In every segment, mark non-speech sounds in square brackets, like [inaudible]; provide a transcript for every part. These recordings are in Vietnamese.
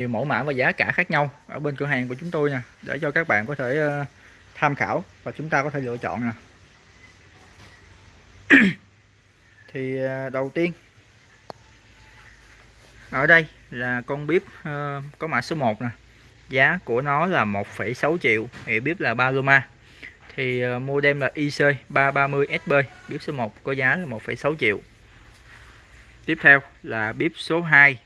nhiều mẫu mã và giá cả khác nhau ở bên cửa hàng của chúng tôi nè để cho các bạn có thể ờ, tham khảo và chúng ta có thể lựa chọn nè. [clears throat] Thì ờ, đầu tiên ở đây là con bếp ờ, có mã số 1 nè. Giá của nó là 1,6 triệu thì bếp là Paloma thì uh, model là IC 330 SB bếp số 1 có giá là 1,6 triệu. Tiếp theo là bếp số 2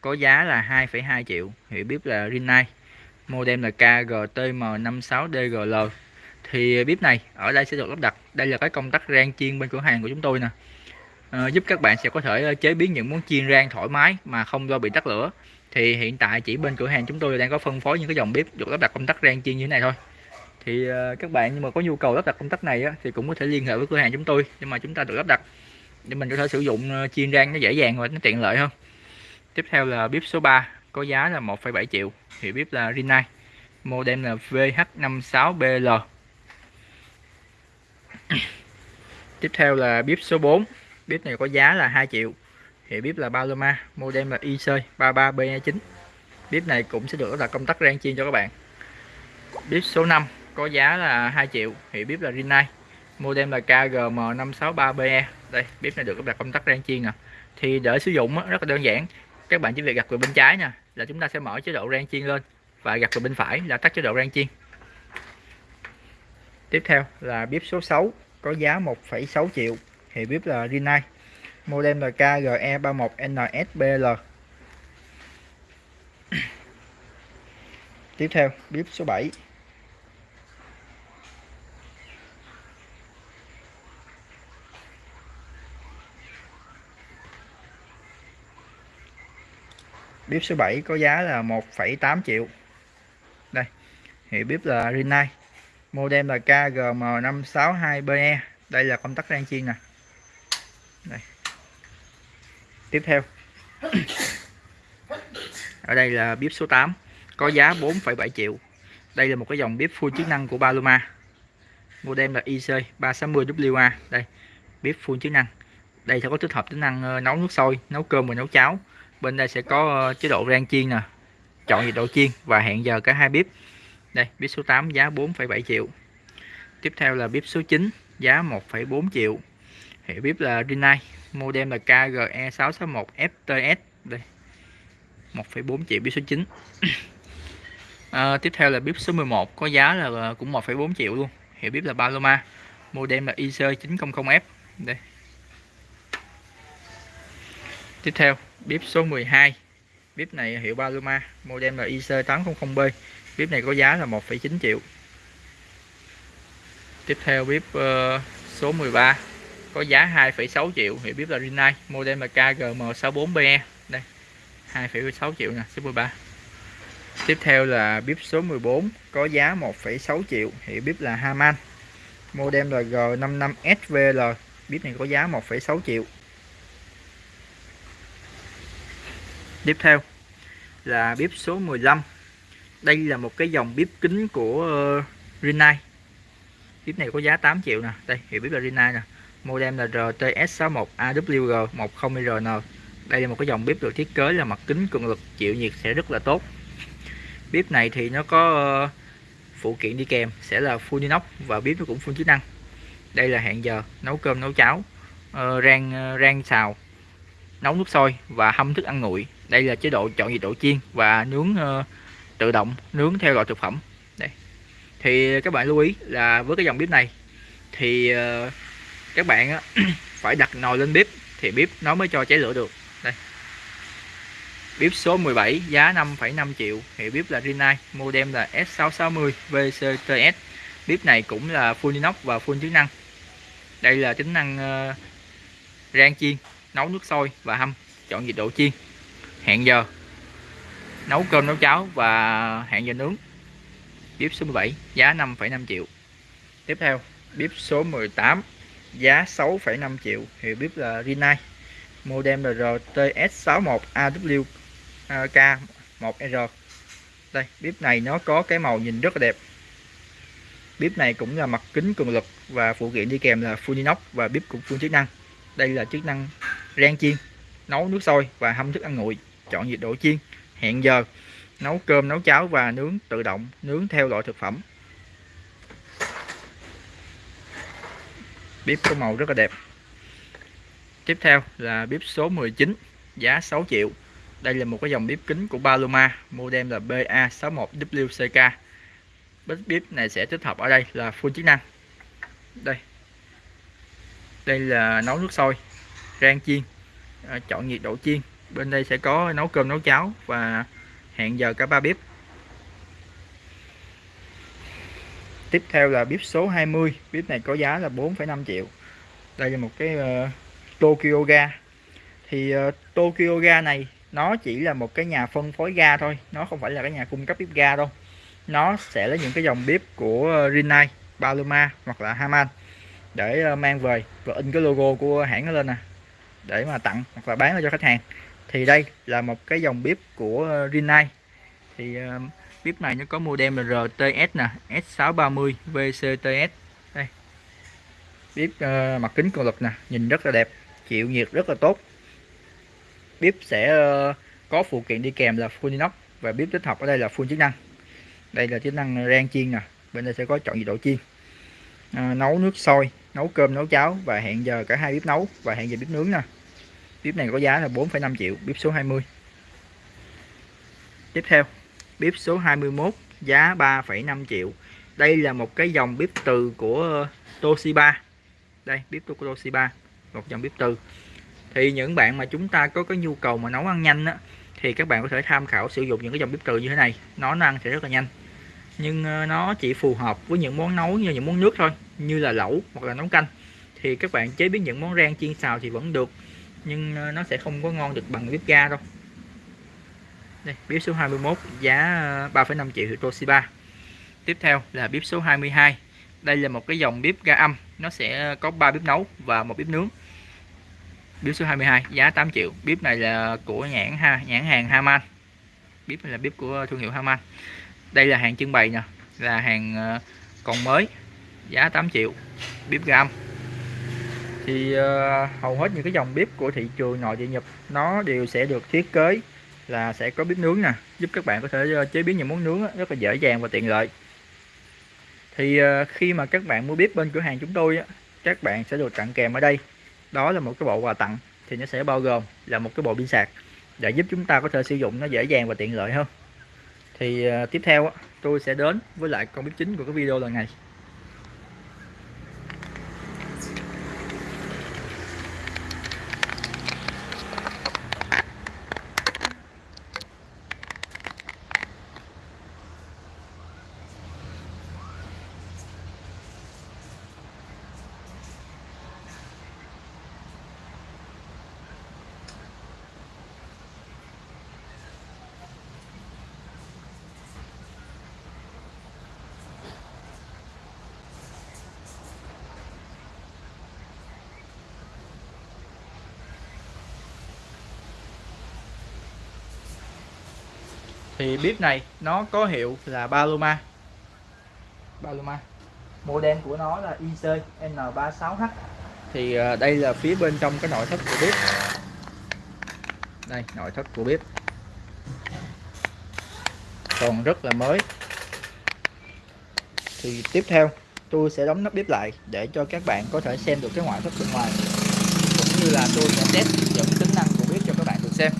có giá là 2,2 triệu. Hiệu bếp là Rinnai model là KGTM56DGL thì bếp này ở đây sẽ được lắp đặt. Đây là cái công tắc rang chiên bên cửa hàng của chúng tôi nè. À, giúp các bạn sẽ có thể ờ, chế biến những món chiên rang thoải mái mà không do bị tắt lửa. Thì hiện tại chỉ bên cửa hàng chúng tôi đang có phân phối những cái dòng bếp được lắp đặt công tắc rang chiên như thế này thôi. Thì ờ, các bạn nhưng mà có nhu cầu lắp đặt công tắc này á, thì cũng có thể liên hệ với cửa hàng chúng tôi nhưng mà chúng ta được lắp đặt. Để mình có thể sử dụng chiên rang nó dễ dàng và nó tiện lợi hơn tiếp theo là bếp số 3 có giá là 1,7 triệu. Thì bếp là Rinnai model là VH56BL tiếp theo là bếp số 4 bếp này có giá là 2 triệu. Thì bếp là Paloma model là IC 33B9 bếp này cũng sẽ được là công tắc rang chiên cho các bạn. Bếp số 5 có giá là 2 triệu. Thì bếp là Rinnai model là KGM563BE đây bếp này được đặt công tắc rang chiên nè. Thì để sử dụng rất là đơn giản các bạn chỉ việc gặt về bên trái nha là chúng ta sẽ mở chế độ rang chiên lên và gặt về bên phải là tắt chế độ rang chiên. Tiếp theo là bếp số 6 có giá 1,6 triệu. Thì bếp là Rinnai model là KGE31NSBL tiếp theo bếp số 7 bếp số 7 có giá là 1,8 triệu. Đây hiệu bếp là Rinnai. Model là KGM562BE đây là công tắc rang chiên nè. Đây. tiếp theo. Ở đây là bếp số 8 có giá 4,7 triệu. Đây là một cái dòng bếp full chức năng của Paloma. Model là IC 360WA đây bếp full chức năng. Đây sẽ có tích hợp tính năng ờ, nấu nước sôi nấu cơm và nấu cháo bên đây sẽ có ờ, chế độ rang chiên nè chọn nhiệt độ chiên và hẹn giờ cả hai bếp. Đây bếp số 8 giá 4,7 triệu. Tiếp theo là bếp số 9 giá 1,4 triệu. Hệ bếp là Rinnai model là KGE661FTS đây 1,4 triệu bếp số 9 à, [clears throat] ờ, tiếp theo là bếp số 11 có giá là ờ, cũng 1,4 triệu luôn. Hiệu bếp là Paloma model là IC900F đây tiếp theo bếp số 12 bếp này hiệu Paloma model là IC800B bếp này có giá là 1,9 triệu. Tiếp theo bếp uh, ờ, số 13 có giá 2,6 triệu. Hiệu bếp là Rinnai model là KGM64BE đây 2,6 triệu nè số 13 tiếp theo là bếp số 14 có giá 1,6 triệu. Hiệu bếp là Haman model là G55SVL bếp này có giá 1,6 triệu. Tiếp theo là bếp số 15 đây là một cái dòng bếp kính của ờ, Rinnai. Bếp này có giá 8 triệu nè. Đây, hiệu bếp là Rinnai nè. Model là RTS61AWG10RN đây là một cái dòng bếp được thiết kế là mặt kính cường lực, chịu nhiệt sẽ rất là tốt. Bếp này thì nó có ờ, phụ kiện đi kèm, sẽ là full inox và bếp nó cũng full chức năng. Đây là hẹn giờ, nấu cơm, nấu cháo ờ, rang rang xào, nấu nước sôi và hâm thức ăn nguội đây là chế độ chọn nhiệt độ chiên và nướng uh, tự động nướng theo loại thực phẩm. Đây. Thì các bạn lưu ý là với cái dòng bếp này thì uh, các bạn uh, [clears throat] phải đặt nồi lên bếp thì bếp nó mới cho cháy lửa được. Đây. Bếp số 17 giá 5,5 triệu hiệu bếp là Rinnai model là S660 VCTS bếp này cũng là full inox và full chức năng. Đây là tính năng uh, rang chiên nấu nước sôi và hâm chọn nhiệt độ chiên hẹn giờ. Nấu cơm nấu cháo và hẹn giờ nướng. Bếp số 17 giá 5,5 triệu. Tiếp theo bếp số 18 giá 6,5 triệu. Hiệu bếp là Rinnai. Model là RTS61AWK1R à, đây bếp này nó có cái màu nhìn rất là đẹp. Bếp này cũng là mặt kính cường lực và phụ kiện đi kèm là full inox và bếp cũng full chức năng. Đây là chức năng rang chiên nấu nước sôi và hâm thức ăn nguội chọn nhiệt độ chiên, hẹn giờ, nấu cơm, nấu cháo và nướng tự động, nướng theo loại thực phẩm. Bếp có màu rất là đẹp. Tiếp theo là bếp số 19 giá 6 triệu. Đây là một cái dòng bếp kính của Paloma, model là BA61WCK bếp bếp này sẽ tích hợp ở đây là full chức năng. Đây. Đây là nấu nước sôi, rang chiên à, chọn nhiệt độ chiên bên đây sẽ có nấu cơm nấu cháo và hẹn giờ cả ba bếp. Tiếp theo là bếp số 20 bếp này có giá là 4,5 triệu. Đây là một cái uh, Tokyo ga. Thì uh, Tokyo ga này nó chỉ là một cái nhà phân phối ga thôi. Nó không phải là cái nhà cung cấp bếp ga đâu. Nó sẽ là những cái dòng bếp của uh, Rinnai, Paloma hoặc là Haman để uh, mang về và in cái logo của hãng nó lên nè để mà tặng hoặc là bán cho khách hàng thì đây là một cái dòng bếp của ờ, Rinnai. Thì uh, bếp này nó có model là RTS nè S630 VCTS đây. Bếp uh, mặt kính cường lực nè nhìn rất là đẹp chịu nhiệt rất là tốt. Bếp sẽ uh, có phụ kiện đi kèm là full inox và bếp tích hợp ở đây là full chức năng. Đây là chức năng rang chiên nè bên đây sẽ có chọn nhiệt độ chiên. À, nấu nước sôi nấu cơm nấu cháo và hẹn giờ cả hai bếp nấu và hẹn giờ bếp nướng nè bếp này có giá là 4,5 triệu bếp số 20 tiếp theo bếp số 21 giá 3,5 triệu. Đây là một cái dòng bếp từ của Toshiba. Đây bếp của Toshiba một dòng bếp từ. Thì những bạn mà chúng ta có cái nhu cầu mà nấu ăn nhanh á, thì các bạn có thể tham khảo sử dụng những cái dòng bếp từ như thế này. Nó ăn sẽ rất là nhanh. Nhưng ờ, nó chỉ phù hợp với những món nấu như những món nước thôi như là lẩu hoặc là nấu canh. Thì các bạn chế biến những món rang chiên xào thì vẫn được nhưng ờ, nó sẽ không có ngon được bằng bếp ga đâu. Đây, bếp số 21 giá ờ, 3,5 triệu hiệu Toshiba tiếp theo là bếp số 22 đây là một cái dòng bếp ga âm. Nó sẽ có 3 bếp nấu và một bếp nướng. Bếp số 22 giá 8 triệu. Bếp này là của nhãn ha nhãn hàng Haman. Bếp này là bếp của thương hiệu Haman. Đây là hàng trưng bày nè là hàng ờ, còn mới. Giá 8 triệu. Bếp ga âm thì uh, hầu hết những cái dòng bếp của thị trường nội địa Nhật nó đều sẽ được thiết kế là sẽ có bếp nướng nè giúp các bạn có thể ờ, chế biến những món nướng rất là dễ dàng và tiện lợi. Thì uh, khi mà các bạn mua bếp bên cửa hàng chúng tôi các bạn sẽ được tặng kèm ở đây. Đó là một cái bộ quà tặng thì nó sẽ bao gồm là một cái bộ pin sạc để giúp chúng ta có thể sử dụng nó dễ dàng và tiện lợi hơn. Thì uh, tiếp theo tôi sẽ đến với lại con bếp chính của cái video lần này. Thì bếp này nó có hiệu là Paloma. Paloma. Model của nó là IC N36H thì à, đây là phía bên trong cái nội thất của bếp đây, nội thất của bếp còn rất là mới. Thì tiếp theo, tôi sẽ đóng nắp bếp lại để cho các bạn có thể xem được cái ngoại thất bên ngoài. Cũng như là tôi sẽ test những tính năng của bếp cho các bạn được xem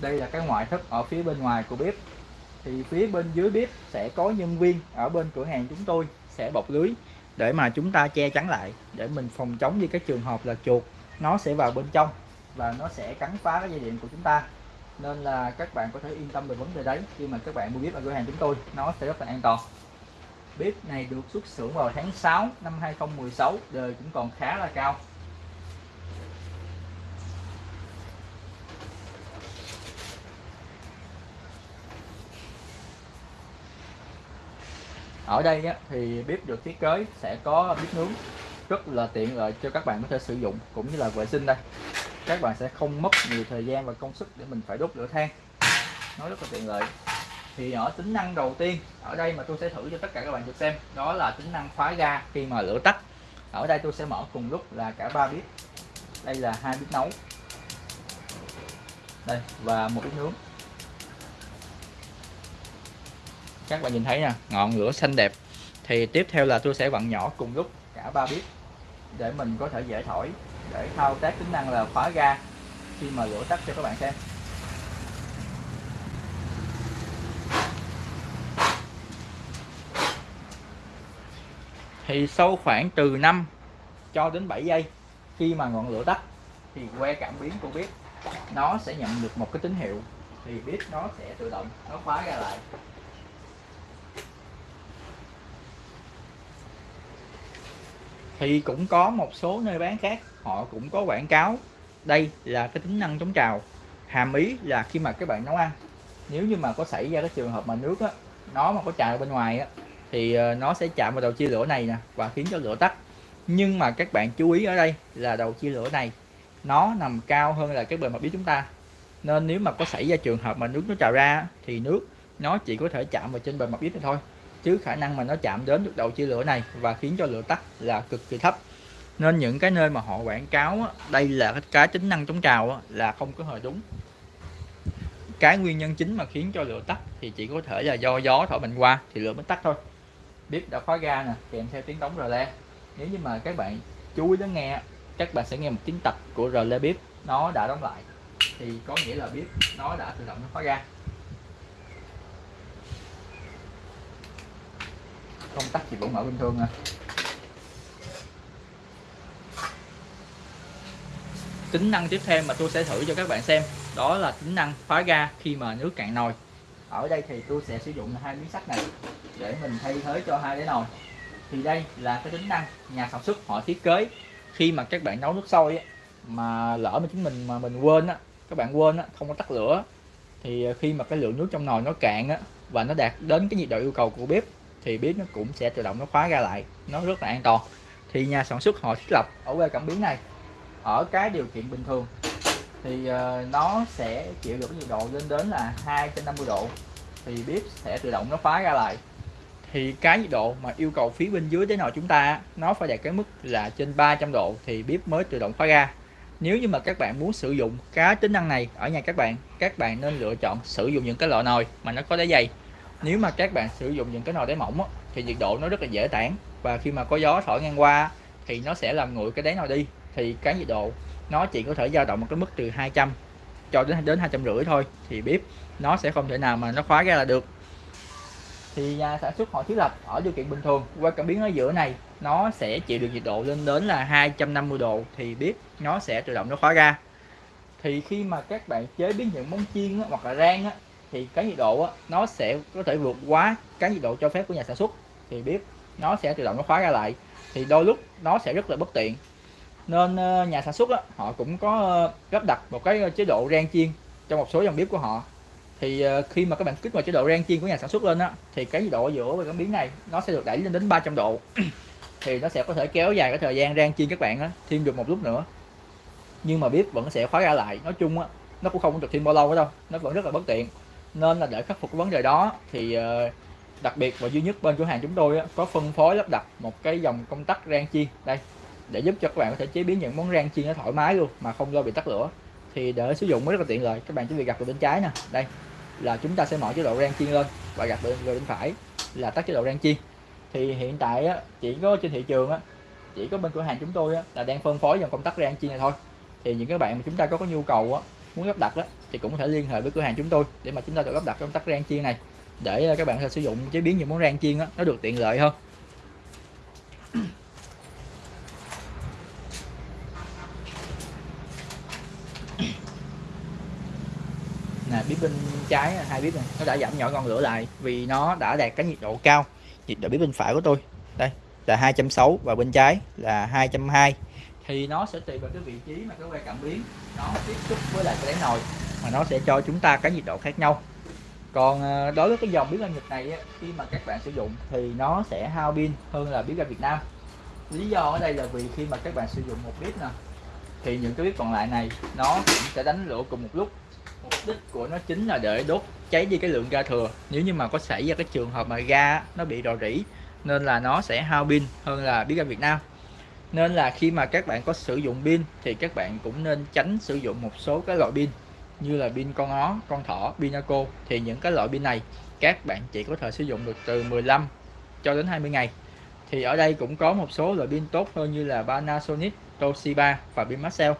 đây là cái ngoại thất ở phía bên ngoài của bếp. Thì phía bên dưới bếp sẽ có nhân viên ở bên cửa hàng chúng tôi sẽ bọc lưới để mà chúng ta che chắn lại, để mình phòng chống như cái trường hợp là chuột, nó sẽ vào bên trong và nó sẽ cắn phá cái dây điện của chúng ta. Nên là các bạn có thể yên tâm về vấn đề đấy khi mà các bạn mua bếp ở cửa hàng chúng tôi, nó sẽ rất là an toàn. Bếp này được xuất xưởng vào tháng 6 năm 2016 đời cũng còn khá là cao. Ở đây á, thì bếp được thiết kế sẽ có bếp nướng rất là tiện lợi cho các bạn có thể sử dụng cũng như là vệ sinh đây. Các bạn sẽ không mất nhiều thời gian và công sức để mình phải đốt lửa than. Nó rất là tiện lợi. Thì ở tính năng đầu tiên ở đây mà tôi sẽ thử cho tất cả các bạn được xem đó là tính năng khóa ga khi mà lửa tắt. Ở đây tôi sẽ mở cùng lúc là cả ba bếp. Đây là hai bếp nấu. Đây và một bếp nướng. Các bạn nhìn thấy nè ngọn lửa xanh đẹp. Thì tiếp theo là tôi sẽ vặn nhỏ cùng lúc cả ba bếp để mình có thể dễ thổi, để thao tác tính năng là khóa ga khi mà lửa tắt cho các bạn xem. Thì sau khoảng từ 5 cho đến 7 giây khi mà ngọn lửa tắt, thì que cảm biến của bếp nó sẽ nhận được một cái tín hiệu. Thì bếp nó sẽ tự động, nó khóa ra lại. Thì cũng có một số nơi bán khác họ cũng có quảng cáo. Đây là cái tính năng chống trào. Hàm ý là khi mà các bạn nấu ăn nếu như mà có xảy ra cái trường hợp mà nước á, nó mà có trào bên ngoài á, thì ờ, nó sẽ chạm vào đầu chia lửa này nè và khiến cho lửa tắt. Nhưng mà các bạn chú ý ở đây là đầu chia lửa này nó nằm cao hơn là cái bề mặt bếp chúng ta. Nên nếu mà có xảy ra trường hợp mà nước nó trào ra thì nước nó chỉ có thể chạm vào trên bề mặt bếp thôi chứ khả năng mà nó chạm đến được đầu chia lửa này và khiến cho lửa tắt là cực kỳ thấp. Nên những cái nơi mà họ quảng cáo á, đây là cái, tính năng chống trào á, là không có hề đúng. Cái nguyên nhân chính mà khiến cho lửa tắt thì chỉ có thể là do gió thổi mạnh qua thì lửa mới tắt thôi. Bếp đã khóa ga nè kèm theo tiếng đóng rờ le. Nếu như mà các bạn chú ý đến nghe các bạn sẽ nghe một tiếng tập của rờ le bếp. Nó đã đóng lại. Thì có nghĩa là bếp nó đã tự động nó khóa ga. Công tắc thì vẫn mở bình thường à. Tính năng tiếp theo mà tôi sẽ thử cho các bạn xem đó là tính năng khóa ga khi mà nước cạn nồi. Ở đây thì tôi sẽ sử dụng hai miếng sắt này để mình thay thế cho hai cái nồi. Thì đây là cái tính năng nhà sản xuất họ thiết kế. Khi mà các bạn nấu nước sôi mà lỡ mà chúng mình mà mình quên á các bạn quên á không có tắt lửa thì khi mà cái lượng nước trong nồi nó cạn á và nó đạt đến cái nhiệt độ yêu cầu của bếp thì bếp nó cũng sẽ tự động nó khóa ra lại, nó rất là an toàn. Thì nhà sản xuất họ thiết lập ở que cảm biến này, ở cái điều kiện bình thường, thì ờ, nó sẽ chịu được nhiệt độ lên đến là 250 độ, thì bếp sẽ tự động nó khóa ra lại. Thì cái nhiệt độ mà yêu cầu phía bên dưới thế nồi chúng ta nó phải đạt cái mức là trên 300 độ thì bếp mới tự động khóa ra. Nếu như mà các bạn muốn sử dụng cái tính năng này ở nhà các bạn các bạn nên lựa chọn sử dụng những cái loại nồi mà nó có đáy dày nếu mà các bạn sử dụng những cái nồi đáy mỏng thì nhiệt độ nó rất là dễ tản. Và khi mà có gió thổi ngang qua thì nó sẽ làm nguội cái đáy nồi đi. Thì cái nhiệt độ nó chỉ có thể dao động một cái mức từ 200 cho đến đến hai trăm rưỡi thôi. Thì bếp nó sẽ không thể nào mà nó khóa ra là được. Thì nhà sản xuất họ thiết lập ở điều kiện bình thường. Qua cảm biến ở giữa này nó sẽ chịu được nhiệt độ lên đến là 250 độ thì bếp nó sẽ tự động nó khóa ra. Thì khi mà các bạn chế biến những món chiên hoặc là rang á, thì cái nhiệt độ á, nó sẽ có thể vượt quá cái nhiệt độ cho phép của nhà sản xuất. Thì bếp nó sẽ tự động nó khóa ra lại. Thì đôi lúc nó sẽ rất là bất tiện. Nên ờ, nhà sản xuất á, họ cũng có ờ, lắp đặt một cái ờ, chế độ rang chiên trong một số dòng bếp của họ. Thì khi mà các bạn kích vào chế độ rang chiên của nhà sản xuất lên á thì cái nhiệt độ ở giữa và cảm biến này nó sẽ được đẩy lên đến 300 độ. [clears throat] Thì nó sẽ có thể kéo dài cái thời gian rang chiên các bạn á thêm được một lúc nữa. Nhưng mà bếp vẫn sẽ khóa ra lại. Nói chung á nó cũng không được thêm bao lâu đâu. Nó vẫn rất là bất tiện nên là để khắc phục cái vấn đề đó thì ờ, đặc biệt và duy nhất bên cửa hàng chúng tôi có phân phối lắp đặt một cái dòng công tắc rang chiên. Đây để giúp cho các bạn có thể chế biến những món rang chiên nó thoải mái luôn mà không lo bị tắt lửa. Thì để sử dụng mới rất là tiện lợi. Các bạn chỉ việc gặp vào bên trái nè. Đây là chúng ta sẽ mở chế độ rang chiên lên và gặp bên, bên phải là tắt chế độ rang chiên. Thì hiện tại chỉ có trên thị trường chỉ có bên cửa hàng chúng tôi là đang phân phối dòng công tắc rang chiên này thôi. Thì những các bạn mà chúng ta có, có nhu cầu muốn lắp đặt đó, thì cũng có thể liên hệ với cửa hàng chúng tôi để mà chúng ta được lắp đặt công tắc rang chiên này. Để ờ, các bạn có thể sử dụng chế biến những món rang chiên đó, nó được tiện lợi hơn. Nè bếp bên trái à, hai bếp này nó đã giảm nhỏ ngọn lửa lại vì nó đã đạt cái nhiệt độ cao. Nhiệt độ bếp bên phải của tôi đây là 260 và bên trái là 220 thì nó sẽ tùy vào cái vị trí mà cái que cảm biến nó tiếp xúc với lại cái đáy nồi mà nó sẽ cho chúng ta cái nhiệt độ khác nhau. Còn ờ, đối với cái dòng bếp ga Nhật này khi mà các bạn sử dụng thì nó sẽ hao pin hơn là bếp ga Việt Nam. Lý do ở đây là vì khi mà các bạn sử dụng một bếp nè, thì những cái bếp còn lại này nó cũng sẽ đánh lửa cùng một lúc. Mục đích của nó chính là để đốt cháy đi cái lượng ga thừa. Nếu như mà có xảy ra cái trường hợp mà ga nó bị rò rỉ, nên là nó sẽ hao pin hơn là bếp ga Việt Nam. Nên là khi mà các bạn có sử dụng pin thì các bạn cũng nên tránh sử dụng một số cái loại pin như là pin con ó, con thỏ, pin Naco thì những cái loại pin này các bạn chỉ có thể sử dụng được từ 15 cho đến 20 ngày. Thì ở đây cũng có một số loại pin tốt hơn như là Panasonic, Toshiba và pin Maxell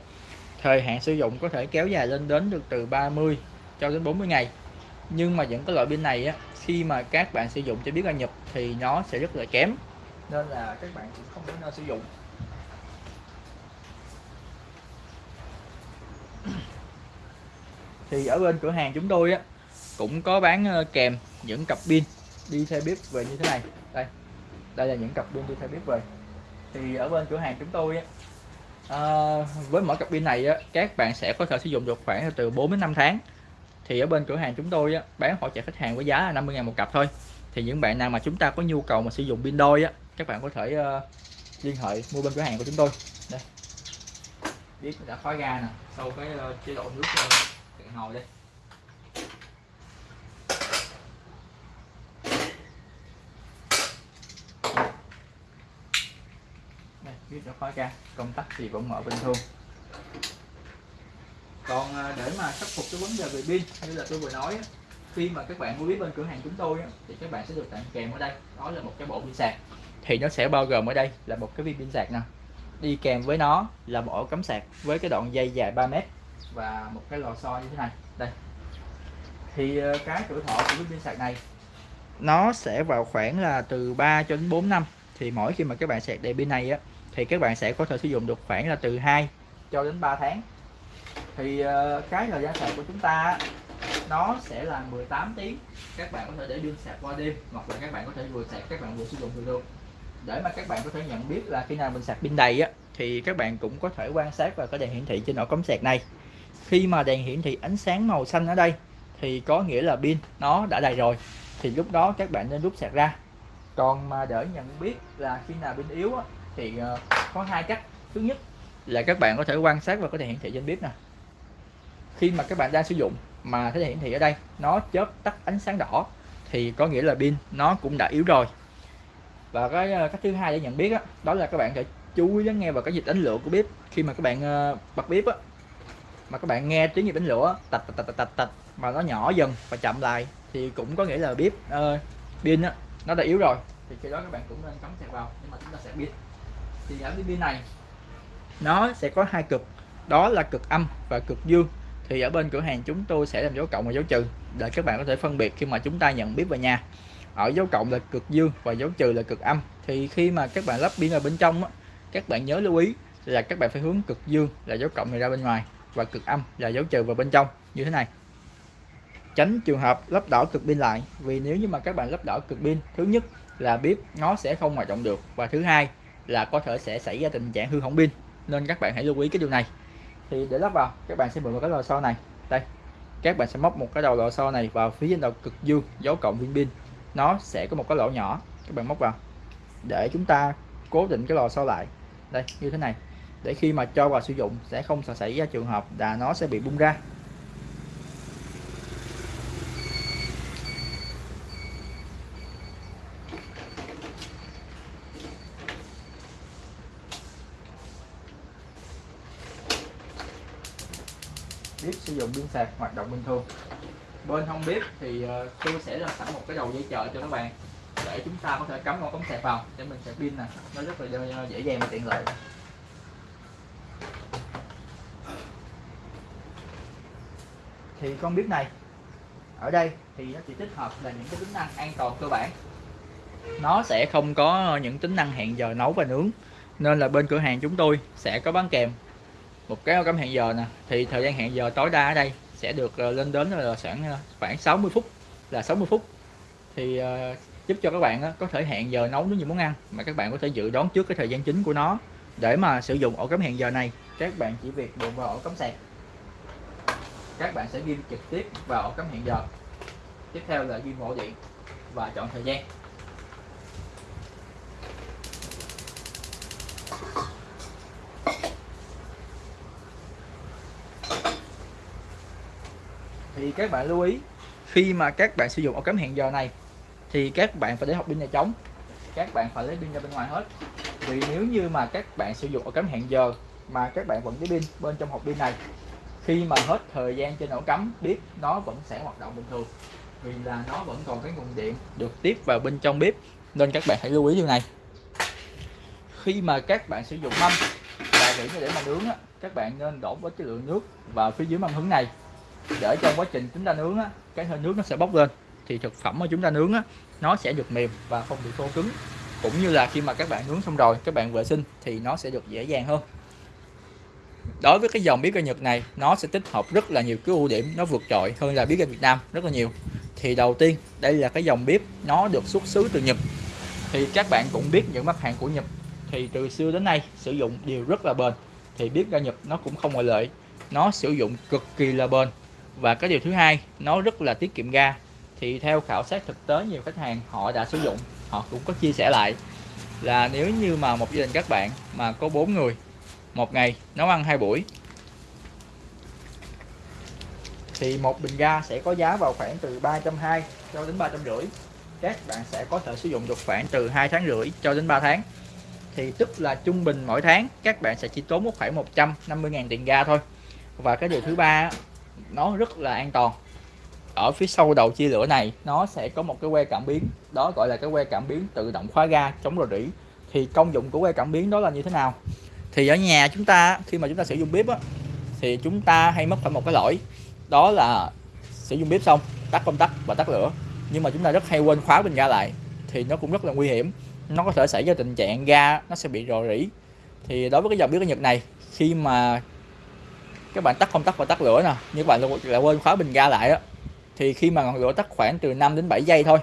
thời hạn sử dụng có thể kéo dài lên đến được từ 30 cho đến 40 ngày. Nhưng mà những cái loại pin này á, khi mà các bạn sử dụng cho biết ra nhập thì nó sẽ rất là kém nên là các bạn cũng không nên sử dụng. Thì ở bên cửa hàng chúng tôi á cũng có bán ờ, kèm những cặp pin đi theo bếp về như thế này. Đây đây là những cặp pin đi theo bếp về. Thì ở bên cửa hàng chúng tôi á à, với mỗi cặp pin này á các bạn sẽ có thể sử dụng được khoảng từ 4 đến 5 tháng. Thì ở bên cửa hàng chúng tôi á, bán hỗ trợ khách hàng với giá là 50 ngàn một cặp thôi. Thì những bạn nào mà chúng ta có nhu cầu mà sử dụng pin đôi á các bạn có thể uh, liên hệ mua bên cửa hàng của chúng tôi. Đây. Biết đã khói ga nè sau cái uh, chế độ nước rồi ngồi hồi đây, biết nó khói ra. công tắc thì vẫn mở bình thường. Còn à, để mà khắc phục cái vấn đề về pin, như là tôi vừa nói khi mà các bạn mua biết bên cửa hàng chúng tôi thì các bạn sẽ được tặng kèm ở đây. Đó là một cái bộ pin sạc. Thì nó sẽ bao gồm ở đây là một cái viên pin sạc nè. Đi kèm với nó là một ổ cắm sạc với cái đoạn dây dài 3 mét và một cái lò xo như thế này. Đây. Thì ờ, cái tuổi thọ của viên pin sạc này, nó sẽ vào khoảng là từ 3 cho đến 4 năm. Thì mỗi khi mà các bạn sạc đầy pin này á, thì các bạn sẽ có thể sử dụng được khoảng là từ 2 cho đến 3 tháng. Thì ờ, cái thời gian sạc của chúng ta nó sẽ là 18 tiếng. Các bạn có thể để pin sạc qua đêm, hoặc là các bạn có thể vừa sạc, các bạn vừa sử dụng được luôn. Để mà các bạn có thể nhận biết là khi nào mình sạc pin đầy á, thì các bạn cũng có thể quan sát vào cái đèn hiển thị trên ổ cắm sạc này khi mà đèn hiển thị ánh sáng màu xanh ở đây thì có nghĩa là pin nó đã đầy rồi. Thì lúc đó các bạn nên rút sạc ra. Còn mà để nhận biết là khi nào pin yếu á, thì ờ, có hai cách. Thứ nhất là các bạn có thể quan sát và có thể hiển thị trên bếp nè. Khi mà các bạn đang sử dụng mà thấy hiển thị ở đây nó chớp tắt ánh sáng đỏ thì có nghĩa là pin nó cũng đã yếu rồi. Và cái ờ, cách thứ hai để nhận biết đó, đó là các bạn phải chú ý lắng nghe vào cái dịch đánh lửa của bếp. Khi mà các bạn ờ, bật bếp á mà các bạn nghe tiếng như đánh lửa tạch tạch tạch tạch tạch mà nó nhỏ dần và chậm lại thì cũng có nghĩa là bếp uh, pin á nó đã yếu rồi. Thì khi đó các bạn cũng nên cắm sạc vào nhưng mà chúng ta sạc pin thì ở cái pin này nó sẽ có hai cực đó là cực âm và cực dương. Thì ở bên cửa hàng chúng tôi sẽ làm dấu cộng và dấu trừ để các bạn có thể phân biệt khi mà chúng ta nhận bếp về nhà. Ở dấu cộng là cực dương và dấu trừ là cực âm. Thì khi mà các bạn lắp pin ở bên trong á, các bạn nhớ lưu ý là các bạn phải hướng cực dương là dấu cộng này ra bên ngoài và cực âm là dấu trừ vào bên trong. Như thế này. Tránh trường hợp lắp đảo cực pin lại, vì nếu như mà các bạn lắp đảo cực pin, thứ nhất là bếp nó sẽ không hoạt động được và thứ hai là có thể sẽ xảy ra tình trạng hư hỏng pin. Nên các bạn hãy lưu ý cái điều này. Thì để lắp vào, các bạn sẽ mượn một cái lò xo này. Đây, các bạn sẽ móc một cái đầu lò xo này vào phía trên đầu cực dương, dấu cộng viên pin. Nó sẽ có một cái lỗ nhỏ, các bạn móc vào, để chúng ta cố định cái lò xo lại. Đây, như thế này để khi mà cho vào sử dụng sẽ không xảy ra trường hợp là nó sẽ bị bung ra. Bếp sử dụng pin sạc hoạt động bình thường. Bên hông bếp thì ờ, tôi sẽ làm sẵn một cái đầu dây chờ cho các bạn để chúng ta có thể cắm con cống sạc vào. Để mình sạc pin nè. Nó rất là dễ dàng và tiện lợi. Thì con bếp này. Ở đây thì nó chỉ tích hợp là những cái tính năng an toàn cơ bản. Nó sẽ không có những tính năng hẹn giờ nấu và nướng. Nên là bên cửa hàng chúng tôi sẽ có bán kèm. Một cái cắm hẹn giờ nè. Thì thời gian hẹn giờ tối đa ở đây sẽ được ờ, lên đến là khoảng ờ, khoảng 60 phút. Là 60 phút. Thì ờ, giúp cho các bạn có thể hẹn giờ nấu những món ăn mà các bạn có thể dự đoán trước cái thời gian chính của nó để mà sử dụng ổ cắm hẹn giờ này. Các bạn chỉ việc buộc vào ổ cắm sạc các bạn sẽ ghim trực tiếp vào ổ cắm hẹn giờ. Tiếp theo là ghi mẫu điện và chọn thời gian. Thì các bạn lưu ý, khi mà các bạn sử dụng ổ cắm hẹn giờ này, thì các bạn phải để hộp pin nhà trống. Các bạn phải lấy pin ra bên ngoài hết. Vì nếu như mà các bạn sử dụng ổ cắm hẹn giờ mà các bạn vẫn cái pin bên trong hộp pin này khi mà hết thời gian trên ổ cắm bếp nó vẫn sẽ hoạt động bình thường. Vì là nó vẫn còn cái nguồn điện được tiếp vào bên trong bếp nên các bạn hãy lưu ý điều này. Khi mà các bạn sử dụng mâm và để để mà nướng á, các bạn nên đổ với cái lượng nước vào phía dưới mâm hứng này. Để trong quá trình chúng ta nướng á, cái hơi nước nó sẽ bốc lên thì thực phẩm mà chúng ta nướng á, nó sẽ được mềm và không bị khô cứng. Cũng như là khi mà các bạn nướng xong rồi các bạn vệ sinh thì nó sẽ được dễ dàng hơn đối với cái dòng bếp ga Nhật này, nó sẽ tích hợp rất là nhiều cái ưu điểm nó vượt trội hơn là bếp ga Việt Nam rất là nhiều. Thì đầu tiên, đây là cái dòng bếp nó được xuất xứ từ Nhật. Thì các bạn cũng biết những mặt hàng của Nhật. Thì từ xưa đến nay, sử dụng đều rất là bền. Thì bếp ga Nhật nó cũng không ngoại lệ. Nó sử dụng cực kỳ là bền. Và cái điều thứ hai, nó rất là tiết kiệm ga. Thì theo khảo sát thực tế, nhiều khách hàng họ đã sử dụng, họ cũng có chia sẻ lại là nếu như mà một gia đình các bạn mà có bốn người một ngày, nấu ăn hai buổi. Thì một bình ga sẽ có giá vào khoảng từ 320 cho đến 350 các bạn sẽ có thể sử dụng được khoảng từ 2 tháng rưỡi cho đến 3 tháng. Thì tức là trung bình mỗi tháng, các bạn sẽ chỉ tốn một khoảng 150.000 tiền ga thôi. Và cái điều thứ ba nó rất là an toàn. Ở phía sau đầu chia lửa này, nó sẽ có một cái que cảm biến. Đó gọi là cái que cảm biến tự động khóa ga chống rò rỉ. Thì công dụng của que cảm biến đó là như thế nào? Thì ở nhà chúng ta khi mà chúng ta sử dụng bếp á, thì chúng ta hay mất phải một cái lỗi. Đó là sử dụng bếp xong tắt công tắc và tắt lửa. Nhưng mà chúng ta rất hay quên khóa bình ga lại thì nó cũng rất là nguy hiểm. Nó có thể xảy ra tình trạng ga nó sẽ bị rò rỉ. Thì đối với cái dòng bếp ở Nhật này khi mà các bạn tắt công tắc và tắt lửa nè như các bạn lại quên khóa bình ga lại á thì khi mà ngọn lửa tắt khoảng từ 5 đến 7 giây thôi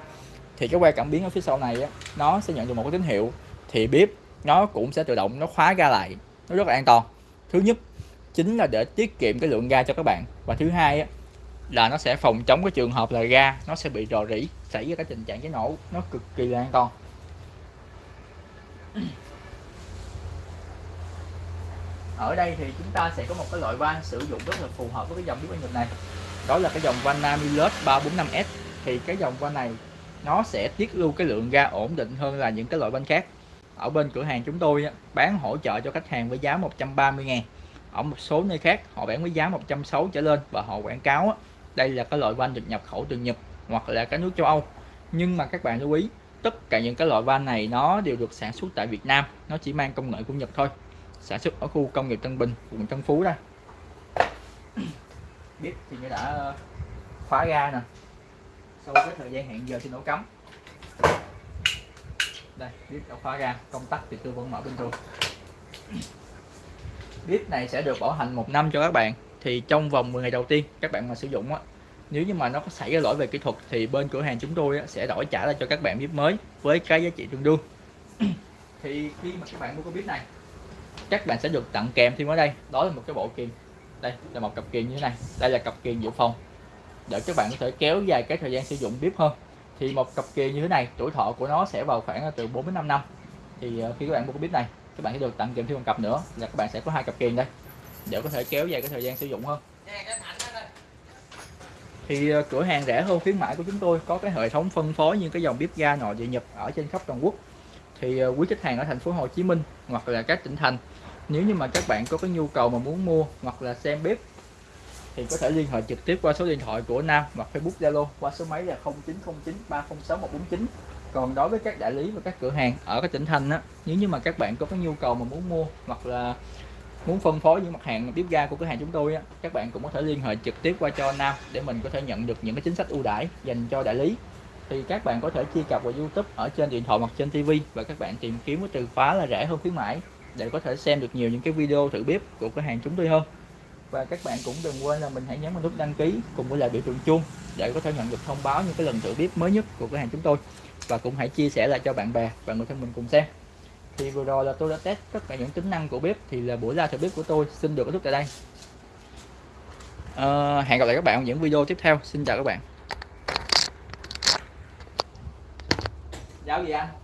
thì cái que cảm biến ở phía sau này á, nó sẽ nhận được một cái tín hiệu. Thì bếp nó cũng sẽ tự động nó khóa ga lại. Nó rất là an toàn. Thứ nhất chính là để tiết kiệm cái lượng ga cho các bạn. Và thứ hai á, là nó sẽ phòng chống cái trường hợp là ga nó sẽ bị rò rỉ xảy ra cái tình trạng cháy nổ. Nó cực kỳ là an toàn. Ở đây thì chúng ta sẽ có một cái loại van sử dụng rất là phù hợp với cái dòng bếp Nhật này. Đó là cái dòng van Namilus 345S thì cái dòng van này nó sẽ tiết lưu cái lượng ga ổn định hơn là những cái loại van khác ở bên cửa hàng chúng tôi bán hỗ trợ cho khách hàng với giá 130 ngàn. Ở một số nơi khác, họ bán với giá 160 trở lên và họ quảng cáo đây là cái loại van được nhập khẩu từ Nhật hoặc là các nước châu Âu. Nhưng mà các bạn lưu ý, tất cả những cái loại van này nó đều được sản xuất tại Việt Nam, nó chỉ mang công nghệ của Nhật thôi. Sản xuất ở khu công nghiệp Tân Bình, quận Tân Phú đây [coughs] biết thì như đã ờ, khóa ga nè. Sau cái thời gian hẹn giờ thì nổ cắm đây biết đã khóa ga công tắc thì tôi vẫn mở bình thường bếp này sẽ được bảo hành một năm cho các bạn. Thì trong vòng 10 ngày đầu tiên các bạn mà sử dụng á nếu như mà nó có xảy ra lỗi về kỹ thuật thì bên cửa hàng chúng tôi sẽ đổi trả lại cho các bạn bếp mới với cái giá trị tương đương. [coughs] Thì khi mà các bạn mua cái bếp này các bạn sẽ được tặng kèm thêm ở đây. Đó là một cái bộ kiềm. Đây là một cặp kiềm như thế này. Đây là cặp kiềm dự phòng. Để các bạn có thể kéo dài cái thời gian sử dụng bếp hơn thì một cặp kiềm như thế này tuổi thọ của nó sẽ vào khoảng từ 4 đến 5 năm. Thì ờ, khi các bạn mua cái bếp này các bạn sẽ được tặng kèm thêm một cặp nữa là các bạn sẽ có hai cặp kiềm đây. Để có thể kéo dài cái thời gian sử dụng hơn. Thì ờ, cửa hàng rẻ hơn khuyến mãi của chúng tôi có cái hệ thống phân phối những cái dòng bếp ga nội địa nhập ở trên khắp toàn quốc. Thì ờ, quý khách hàng ở thành phố Hồ Chí Minh hoặc là các tỉnh thành nếu như mà các bạn có cái nhu cầu mà muốn mua hoặc là xem bếp thì có thể liên hệ trực tiếp qua số điện thoại của Nam hoặc Facebook Zalo qua số máy là 0909 306 149 còn đối với các đại lý và các cửa hàng ở các tỉnh thành á, nếu như mà các bạn có cái nhu cầu mà muốn mua hoặc là muốn phân phối những mặt hàng bếp ga của cửa hàng chúng tôi á, các bạn cũng có thể liên hệ trực tiếp qua cho Nam để mình có thể nhận được những cái chính sách ưu đãi dành cho đại lý. Thì các bạn có thể truy cập vào YouTube ở trên điện thoại hoặc trên TV và các bạn tìm kiếm cái từ khóa là rẻ hơn khuyến mãi để có thể xem được nhiều những cái video thử bếp của cửa hàng chúng tôi hơn và các bạn cũng đừng quên là mình hãy nhấn vào nút đăng ký cùng với lại biểu tượng chuông để có thể nhận được thông báo những cái lần thử bếp mới nhất của cửa hàng chúng tôi. Và cũng hãy chia sẻ lại cho bạn bè và người thân mình cùng xem. Thì vừa rồi là tôi đã test tất cả những tính năng của bếp thì là buổi ra thử bếp của tôi xin được kết thúc tại đây. À, hẹn gặp lại các bạn ở những video tiếp theo. Xin chào các bạn. Giáo gì anh?